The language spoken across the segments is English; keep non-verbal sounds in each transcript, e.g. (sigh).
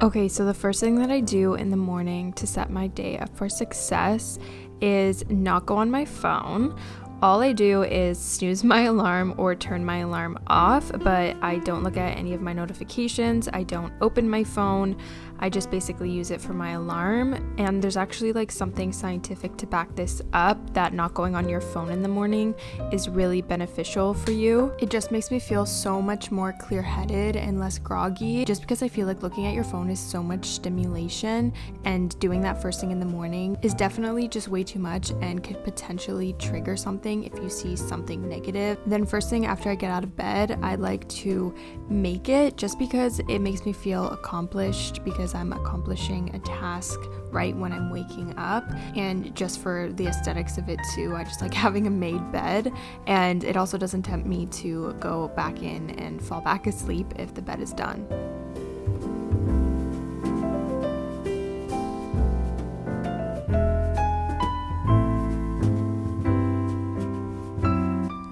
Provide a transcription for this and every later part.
Okay, so the first thing that I do in the morning to set my day up for success is not go on my phone all I do is snooze my (laughs) alarm or turn my alarm off, but I don't look at any of my notifications. I don't open my phone. I just basically use it for my alarm. And there's actually like something scientific to back this up that not going on your phone in the morning is really beneficial for you. It just makes me feel so much more clear headed and less groggy just because I feel like looking at your phone is so much stimulation and doing that first thing in the morning is definitely just way too much and could potentially trigger something if you see something negative. Then, first thing after I get out of bed, I like to make it just because it makes me feel accomplished because I'm accomplishing a task right when I'm waking up. And just for the aesthetics of it, too, I just like (laughs) having a made bed. And it also doesn't tempt me to go back in and fall back asleep if the bed is done.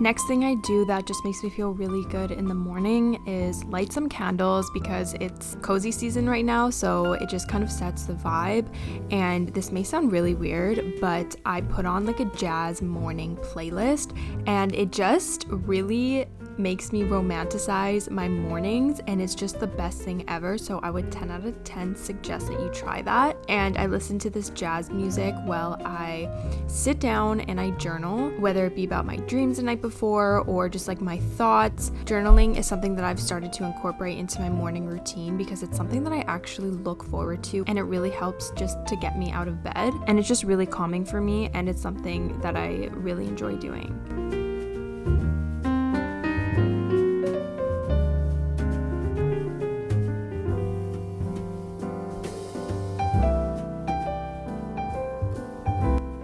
Next thing I do that just makes me feel really good in the morning is light some candles because it's cozy season right now, so it just kind of sets the vibe. And this may sound really weird, but I put on like a jazz morning playlist and it just really makes me romanticize my mornings and it's just the best thing ever. So I would 10 out of 10 suggest that you try that. And I listen to this jazz music while I sit down and I journal, whether it be about my dreams the night before or just like my thoughts. Journaling is something that I've started to incorporate into my morning routine because it's something that I actually look forward to and it really helps just to get me out of bed. And it's just really calming for me and it's something that I really enjoy doing.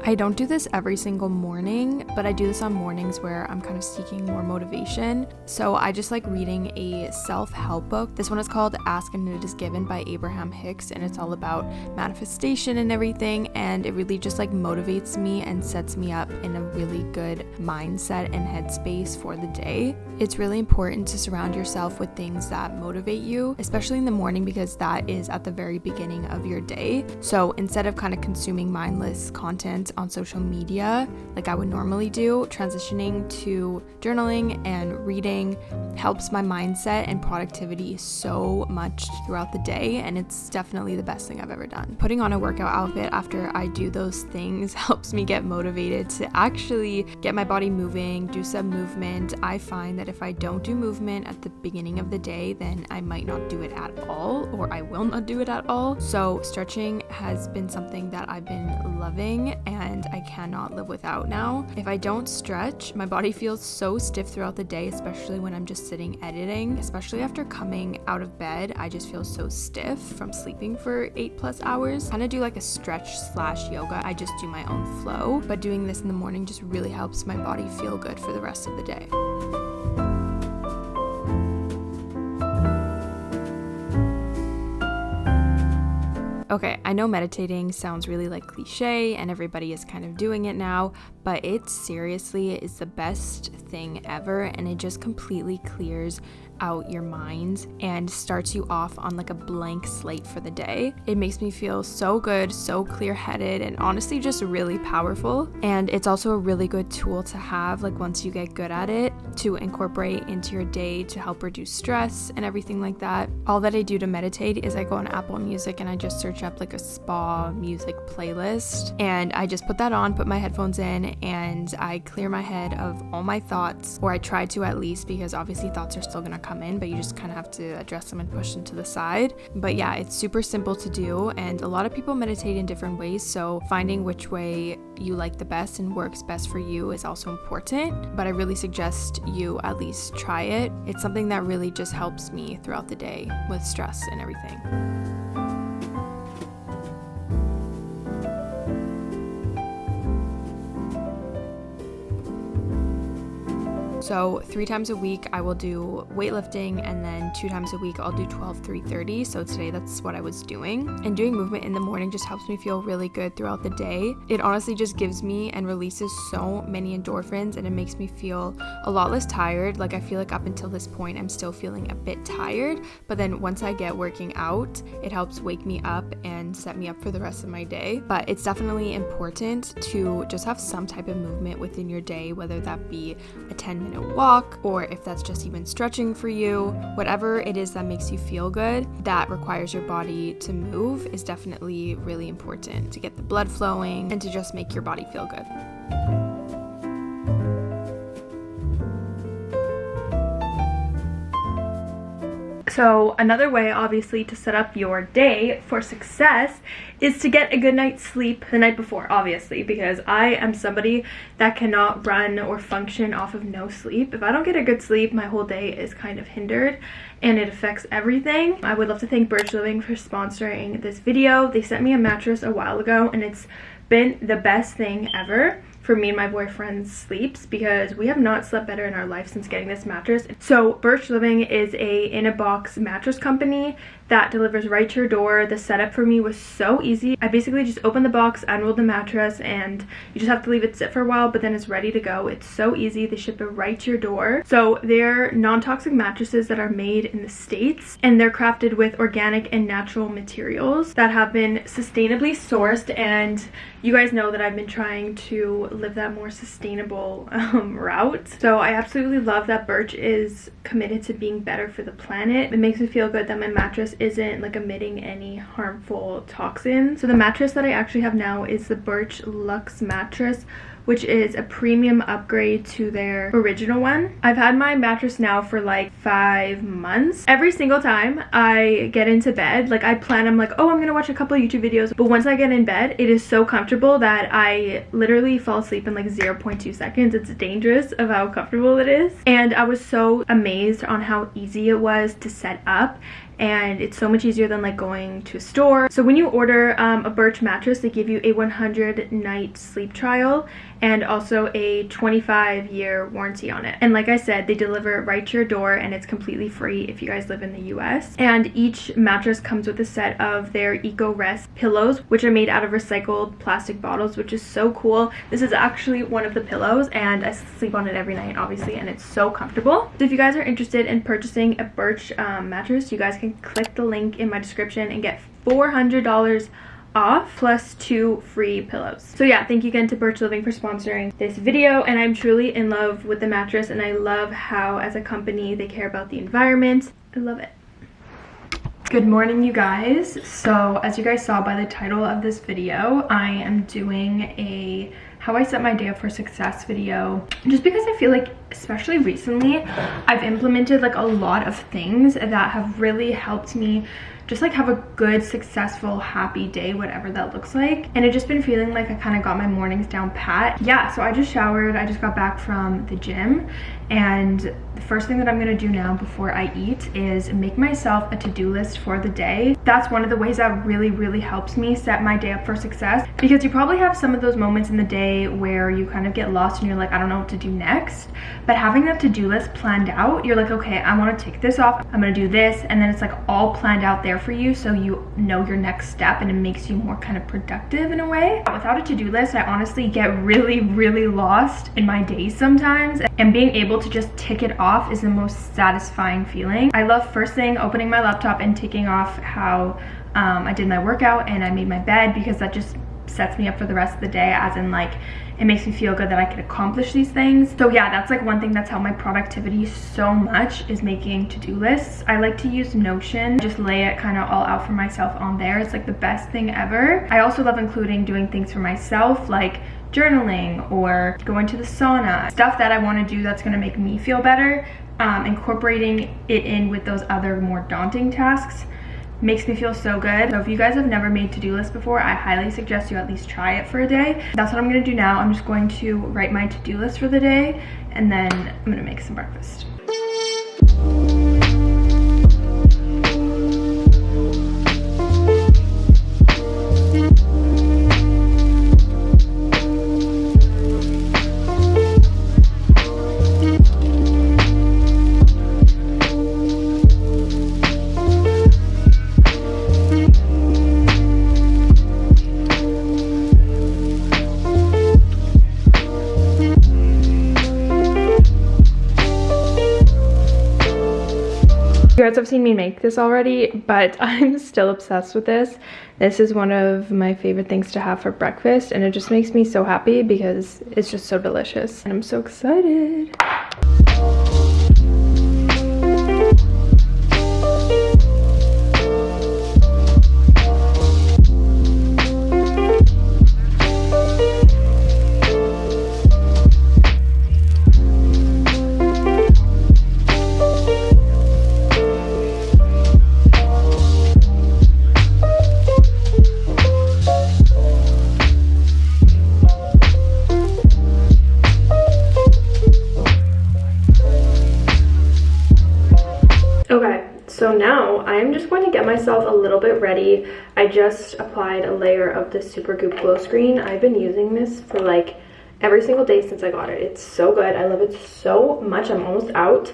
I don't do this every single morning, but I do this on mornings where I'm kind of seeking more motivation. So I just like reading a self help book. This one is called Ask and It Is Given by Abraham Hicks, and it's all about manifestation and everything. And it really just like motivates me and sets me up in a really good mindset and headspace for the day. It's really important to surround yourself with things that motivate you, especially in the morning, because that is at the very beginning of your day. So instead of kind of consuming mindless content, on social media like I would normally do, transitioning to journaling and reading helps my mindset and productivity so much throughout the day, and it's definitely the best thing I've ever done. Putting on a workout outfit after I do those things (laughs) helps me get motivated to actually get my body moving, do some movement. I find that if I don't do movement at the beginning of the day, then I might not do it at all, or I will not do it at all. So, stretching has been something that I've been loving and and I cannot live without now. If I don't stretch, my body feels so stiff throughout the day, especially when I'm just sitting editing. Especially after coming out of bed, I just feel so stiff from sleeping for eight plus hours. Kind of do like a stretch slash yoga. I just do my own flow, but doing this in the morning just really helps my body feel good for the rest of the day. Okay, I know meditating sounds really like cliche and everybody is kind of doing it now, but it seriously is the best thing ever and it just completely clears out your mind and starts you off on like a blank slate for the day. It makes me feel so good, so clear headed, and honestly just really powerful. And it's also a really good tool to have, like once you get good at it, to incorporate into your day to help reduce stress and everything like that. All that I do to meditate is I go on Apple Music and I just search up like a spa music playlist and I just put that on, put my headphones in, and I clear my head of all my thoughts, or I try to at least because obviously thoughts are still gonna come come in, but you just kind of have to address them and push them to the side. But yeah, it's super simple to do, and a lot of people meditate in different ways. So finding which way you like the best and works best for you is also important. But I really suggest you at least try it. It's something that really just helps me throughout the day with stress and everything. So three times a week I will do weightlifting and then two times a week I'll do 12 330. So today that's what I was doing. And doing movement in the morning just helps me feel really good throughout the day. It honestly just gives me and releases so many endorphins and it makes me feel a lot less tired. Like I feel like up until this point I'm still feeling a bit tired, but then once I get working out, it helps wake me up and set me up for the rest of my day. But it's definitely important to just have some type of movement within your day, whether that be a 10 minute walk or if that's just even stretching for you, whatever it is that makes you feel good, that requires your body to move is definitely really important to get the blood flowing and to just make your body feel good. So, another way, obviously, to set up your day for success is to get a good night's sleep the night before, obviously, because I am somebody that cannot run or function off of no sleep. If I don't get a good sleep, my whole day is kind of hindered and it affects everything. I would love to thank Birch Living for sponsoring this video. They sent me a mattress a while ago and it's been the best thing ever for me and my boyfriend's sleeps because we have not slept better in our life since getting this mattress. So Birch Living is a in-a-box mattress company that delivers right to your door. The setup for me was so easy. I basically just opened the box, unrolled the mattress, and you just have to leave it sit for a while, but then it's ready to go. It's so easy. They ship it right to your door. So they're non-toxic mattresses that are made in the States, and they're crafted with organic and natural materials that have been sustainably sourced, and you guys know that I've been trying to live that more sustainable um, route. So I absolutely love that Birch is committed to being better for the planet. It makes me feel good that my mattress isn't like emitting any harmful toxins. So the mattress that I actually have now is the Birch Luxe mattress which is a premium upgrade to their original one. I've had my mattress now for like five months. Every single time I get into bed, like I plan, I'm like, oh, I'm gonna watch a couple YouTube videos. But once I get in bed, it is so comfortable that I literally fall asleep in like 0.2 seconds. It's dangerous of how comfortable it is. And I was so amazed on how easy it was to set up and it's so much easier than like going to a store. So when you order um, a Birch mattress, they give you a 100 night sleep trial and also a 25 year warranty on it. And like I said, they deliver it right to your door and it's completely free if you guys live in the US. And each mattress comes with a set of their Eco Rest pillows, which are made out of recycled plastic bottles, which is so cool. This is actually one of the pillows and I sleep on it every night, obviously, and it's so comfortable. So if you guys are interested in purchasing a Birch um, mattress, you guys can click the link in my description and get $400 off plus two free pillows. So yeah, thank you again to Birch Living for sponsoring this video and I'm truly in love with the mattress and I love how as a company they care about the environment. I love it. Good morning you guys. So as you guys saw by the title of this video, I am doing a how I set my day up for success video just because I feel like especially recently I've implemented like a lot of things that have really helped me just like have a good successful happy day whatever that looks like. And it just been feeling like i kind of got my mornings down pat. Yeah so i just showered. I just got back from the gym. And the first thing that i'm gonna do now before i eat is make myself a to-do list for the day. That's one of the ways that really really helps me set my day up for success. Because you probably have some of those moments in the day where you kind of get lost and you're like i don't know what to do next but having that to-do list planned out you're like okay i want to take this off i'm gonna do this and then it's like all planned out there for you so you know your next step and it makes you more kind of productive in a way. Without a to-do list, I honestly get really, really lost in my days sometimes and being able to just tick it off is the most satisfying feeling. I love first thing opening my laptop and ticking off how um, I did my workout and I made my bed because that just sets me up for the rest of the day as in like it makes me feel good that I can accomplish these things. So yeah, that's like one thing that's helped my productivity so much is making to-do lists. I like to use Notion, just lay it kind of all out for myself on there. It's like the best thing ever. I also love including doing things for myself like journaling or going to the sauna. Stuff that I want to do that's going to make me feel better. Um, incorporating it in with those other more daunting tasks makes me feel so good. So if you guys have never made to-do lists before, I highly suggest you at least try it for a day. That's what I'm gonna do now. I'm just going to write my to-do list for the day and then I'm gonna make some breakfast. You guys have seen me make this already, but (laughs) I'm still obsessed with this. This is one of my favorite things to have for breakfast and it just makes me so happy because it's just so delicious. And I'm so excited. Just applied a layer of this Supergoop Glowscreen. I've been using this for like every single day since I got it. It's so good. I love it so much. I'm almost out,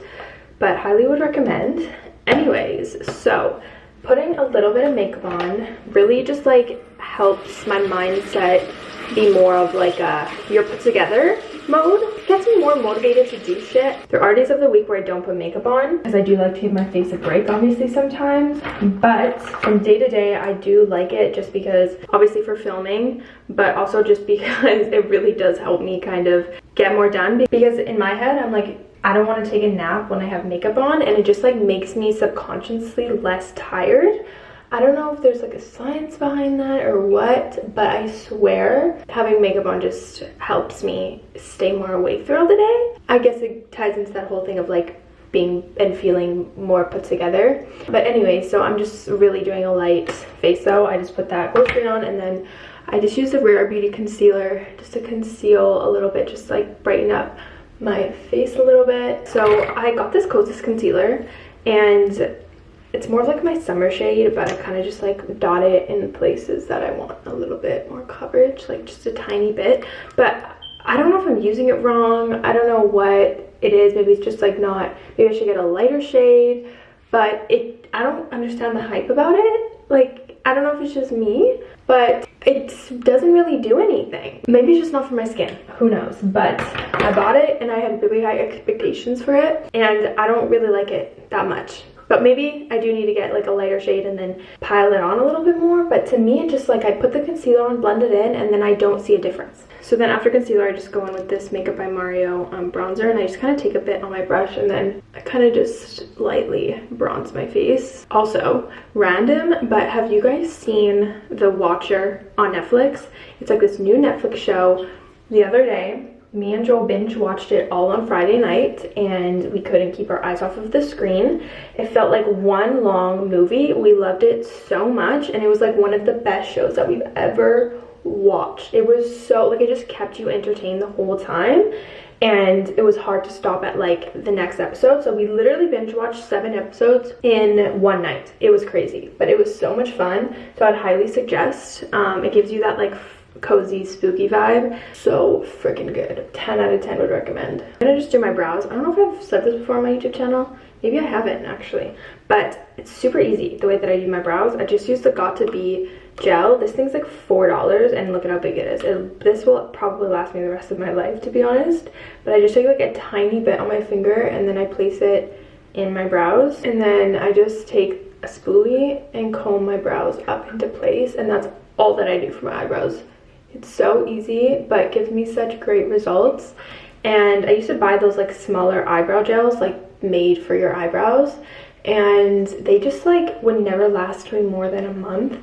but highly would recommend. Anyways, so putting a little bit of makeup on really just like helps my mindset be more of like a you're put together mode gets me more motivated to do shit. There are days of the week where I don't put makeup on because I do like to give my face a break obviously sometimes. But from day to day, I do like it just because obviously for filming, but also just (laughs) because it really does help me kind of get more done. Because in my head, I'm like, I don't want to take a nap when I have makeup on and it just like makes me subconsciously less tired. I don't know if there's like a science behind that or what, but I swear having makeup on just helps me stay more awake throughout the day. I guess it ties into that whole thing of like being and feeling more put together. But anyway, so I'm just really doing a light face though. I just put that glow on and then I just use the Rare Beauty concealer just to conceal a little bit, just like brighten up my face a little bit. So I got this Kosas concealer and it's more of like my summer shade, but I kind of just like dot it in places that I want a little bit more coverage, like just a tiny bit. But I don't know if I'm using it wrong. I don't know what it is. Maybe it's just like not, maybe I should get a lighter shade, but it, I don't understand the hype about it. Like, I don't know if it's just me, but it doesn't really do anything. Maybe it's just not for my skin, who knows? But I bought it and I had really high expectations for it and I don't really like it that much. But maybe I do need to get like a lighter shade and then pile it on a little bit more. But to me, it just like I put the concealer on, blend it in, and then I don't see a difference. So then after concealer, I just go in with this Makeup by Mario um, bronzer and I just kind of take a bit on my brush and then I kind of just lightly bronze my face. Also, random, but have you guys seen The Watcher on Netflix? It's like this new Netflix show the other day me and Joel binge watched it all on Friday night and we couldn't keep our eyes off of the screen. It felt like one long movie. We loved it so much and it was like one of the best shows that we've ever watched. It was so, like it just kept you entertained the whole time and it was hard to stop at like the next episode so we literally binge watched seven episodes in one night it was crazy but it was so much fun so i'd highly suggest um, it gives you that like cozy spooky vibe. So freaking good. 10 out of 10 would recommend. I'm gonna just do my brows. I don't know if i've said this before on my youtube channel. Maybe i haven't actually. But it's super easy the way that i do my brows. I just use the got2b gel. This thing's like four dollars and look at how big it is. It, this will probably last me the rest of my life to be honest. But i just take like a tiny bit on my finger and then i place it in my brows. And then i just take a spoolie and comb my brows up into place and that's all that i do for my eyebrows it's so easy, but gives me such great results. And I used to buy those like smaller eyebrow gels, like made for your eyebrows. And they just like would never last me more than a month.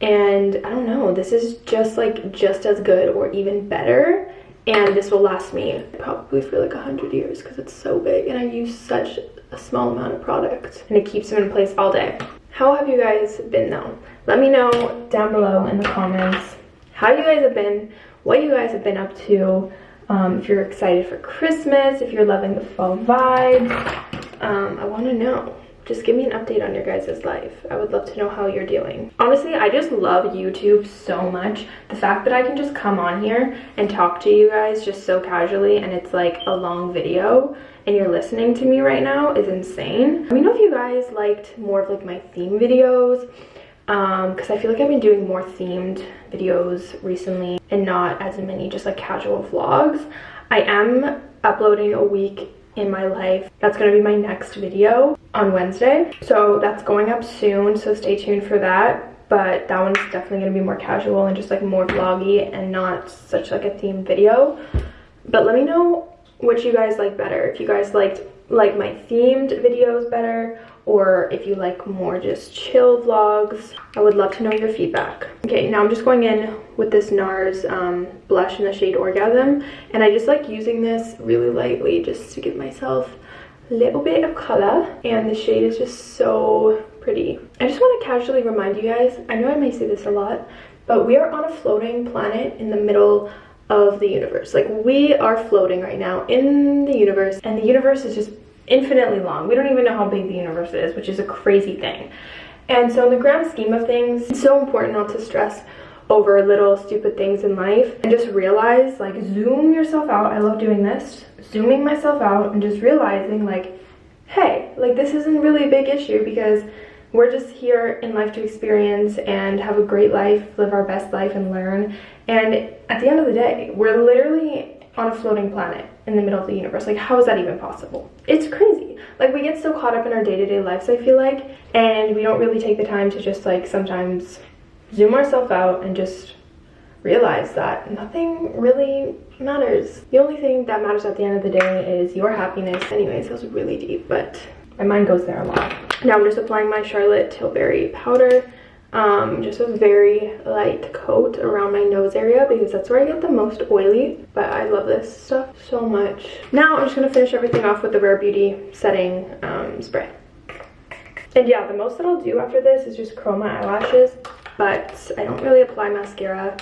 And I don't know, this is just like just as good or even better. And this will last me probably for like a hundred years because it's so big and I use such a small amount of product and it keeps them in place all day. How have you guys been though? Let me know down below in the comments how you guys have been, what you guys have been up to, um, if you're excited for Christmas, if you're loving the fall vibes. Um, I want to know. Just give me an update on your guys' life. I would love to know how you're doing. Honestly, I just love YouTube so much. The fact that I can just come on here and talk to you guys just so casually and it's like a long video and you're listening to me right now is insane. Let me know if you guys liked more of like my theme videos because um, I feel like I've been doing more themed videos recently and not as many just like casual vlogs. I am uploading a week in my life. That's gonna be my next video on Wednesday. So that's going up soon, so stay tuned for that. But that one's definitely gonna be more casual and just like more vloggy and not such like a themed video. But let me know what you guys like better. If you guys liked like my themed videos better or if you like more just chill vlogs. I would love to know your feedback. Okay, now I'm just going in with this NARS um, blush in the shade Orgasm. And I just like using this really lightly just to give myself a little bit of color. And the shade is just so pretty. I just want to casually remind you guys, I know I may say this a lot, but we are on a floating planet in the middle of the universe. Like we are floating right now in the universe and the universe is just infinitely long. We don't even know how big the universe is, which is a crazy thing. And so in the grand scheme of things, it's so important not to stress over little stupid things in life and just realize like zoom yourself out. I love doing this. Zooming myself out and just realizing like, hey, like this isn't really a big issue because we're just here in life to experience and have a great life, live our best life and learn. And at the end of the day, we're literally on a floating planet in the middle of the universe. Like, how is that even possible? It's crazy. Like, we get so caught up in our day-to-day -day lives, I feel like, and we don't really take the time to just, like, sometimes zoom ourselves out and just realize that nothing really matters. The only thing that matters at the end of the day is your happiness. Anyways, that was really deep, but my mind goes there a lot. Now I'm just applying my Charlotte Tilbury powder um, just a very light coat around my nose area because that's where I get the most oily. But I love this stuff so much. Now I'm just going to finish everything off with the Rare Beauty setting um, spray. And yeah, the most that I'll do after this is just curl my eyelashes. But I don't really apply mascara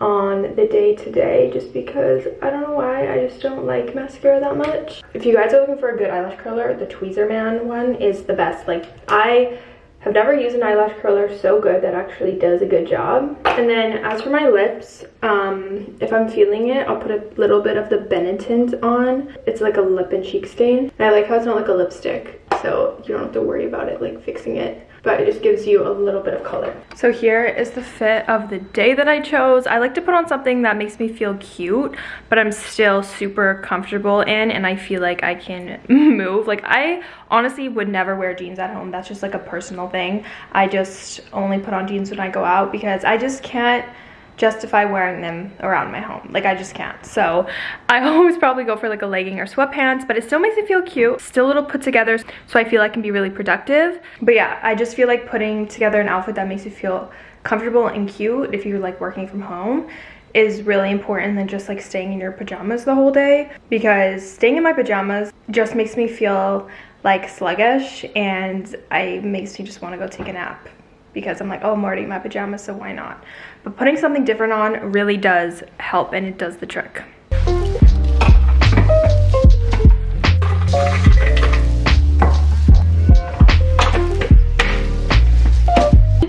on the day to day just because I don't know why I just don't like mascara that much. If you guys are looking for a good eyelash curler, the Tweezerman one is the best. Like I have never used an eyelash curler so good that actually does a good job. And then as for my lips, um, if I'm feeling it, I'll put a little bit of the Benetint on. It's like a lip and cheek stain. And I like how it's not like a lipstick, so you don't have to worry about it like fixing it but it just gives you a little bit of color. So here is the fit of the day that I chose. I like to put on something that makes me feel cute, but I'm still super comfortable in and I feel like I can (laughs) move. Like I honestly would never wear jeans at home. That's just like a personal thing. I just only put on jeans when I go out because I just can't justify wearing them around my home. Like I just can't. So I (laughs) always probably go for like a legging or sweatpants, but it still makes me feel cute. Still a little put together so I feel I can be really productive. But yeah, I just feel like putting together an outfit that makes you feel comfortable and cute if you're like working from home is really important than just like staying in your pajamas the whole day because staying in my pajamas just makes me feel like sluggish and I makes me just want to go take a nap because I'm like, oh, I'm already in my pajamas, so why not? But putting something different on really does help and it does the trick.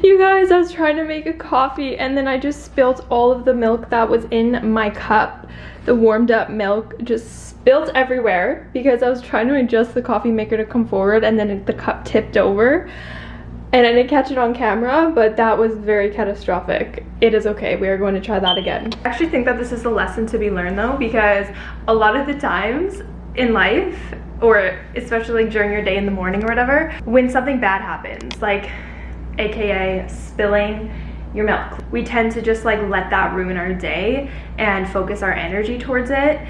You guys, I was trying to make a coffee and then I just spilled all of the milk that was in my cup. The warmed up milk just spilled everywhere because I was trying to adjust the coffee maker to come forward and then the cup tipped over and I didn't catch it on camera, but that was very catastrophic. It is okay, we are going to try that again. I actually think that this is a lesson to be learned though, because a lot of the times in life, or especially during your day in the morning or whatever, when something bad happens, like AKA spilling your milk, we tend to just like let that ruin our day and focus our energy towards it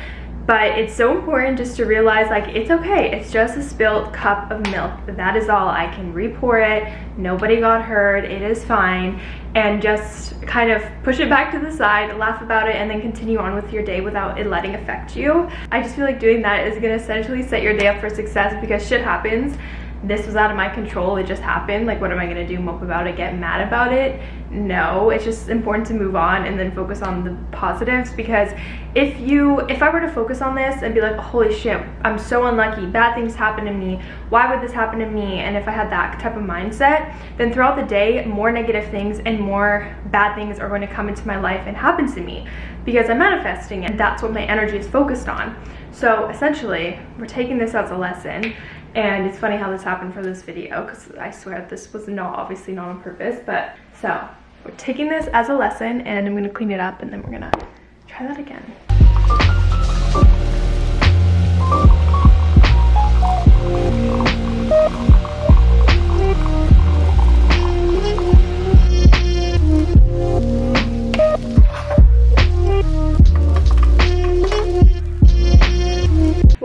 but it's so important just to realize like it's okay. It's just a spilled cup of milk. That is all. I can re-pour it. Nobody got hurt. It is fine. And just kind of push it back to the side laugh about it and then continue on with your day without it letting affect you. I just feel like doing that is going to essentially set your day up for success because shit happens this was out of my control it just happened like what am i gonna do mope about it get mad about it? No it's just important to move on and then focus on the positives because if you if i were to focus on this and be like holy shit i'm so unlucky bad things happen to me why would this happen to me? And if i had that type of mindset then throughout the day more negative things and more bad things are going to come into my life and happen to me because i'm manifesting and that's what my energy is focused on. So essentially we're taking this as a lesson and it's funny how this happened for this video because I swear this was not obviously not on purpose but so we're taking this as a lesson and I'm gonna clean it up and then we're gonna try that again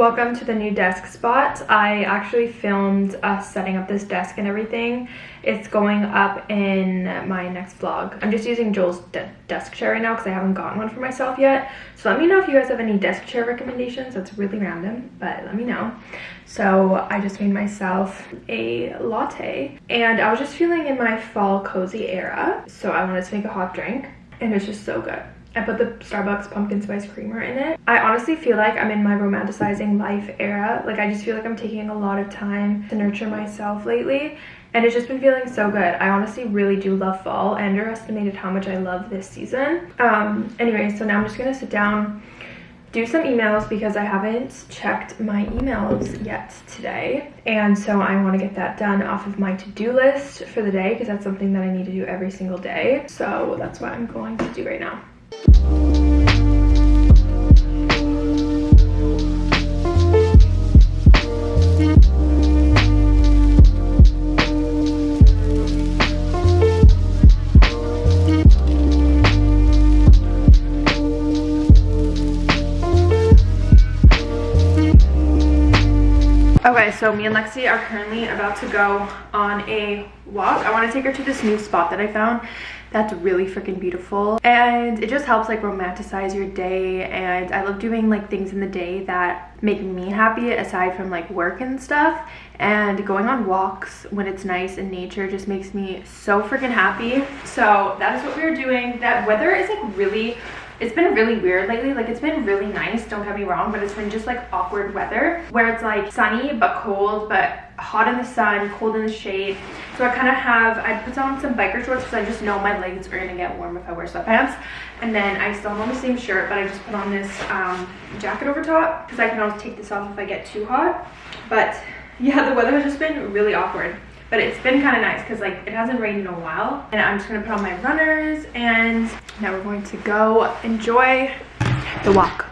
welcome to the new desk spot. I actually filmed us setting up this desk and everything. It's going up in my next vlog. I'm just using Joel's de desk chair right now because I haven't gotten one for myself yet. So let me know if you guys have any desk chair recommendations. That's really random, but let me know. So I just made myself a latte and I was just feeling in my fall cozy era. So I wanted to make a hot drink and it's just so good. I put the Starbucks pumpkin spice creamer in it. I honestly feel like I'm in my romanticizing life era. Like I just feel like I'm taking a lot of time to nurture myself lately and it's just been feeling so good. I honestly really do love fall. I underestimated how much I love this season. Um, anyway, so now I'm just gonna sit down do some emails because I haven't checked my emails yet today. And so I want to get that done off of my to-do list for the day because that's something that I need to do every single day. So that's what I'm going to do right now. Okay, so me and Lexi are currently about to go on a walk. I want to take her to this new spot that I found that's really freaking beautiful. And it just helps like romanticize your day. And I love doing like things in the day that make me happy aside from like work and stuff. And going on walks when it's nice in nature just makes me so freaking happy. So that is what we are doing. That weather is like really it's been really weird lately. Like it's been really nice don't get me wrong but it's been just like awkward weather where it's like sunny but cold but hot in the sun cold in the shade. So i kind of have i put on some biker shorts because i just know my legs are gonna get warm if i wear sweatpants. And then i still have on the same shirt but i just put on this um, jacket over top because i can always take this off if i get too hot. But yeah the weather has just been really awkward but it's been kind of nice because like it hasn't rained in a while and i'm just gonna put on my runners and now we're going to go enjoy the walk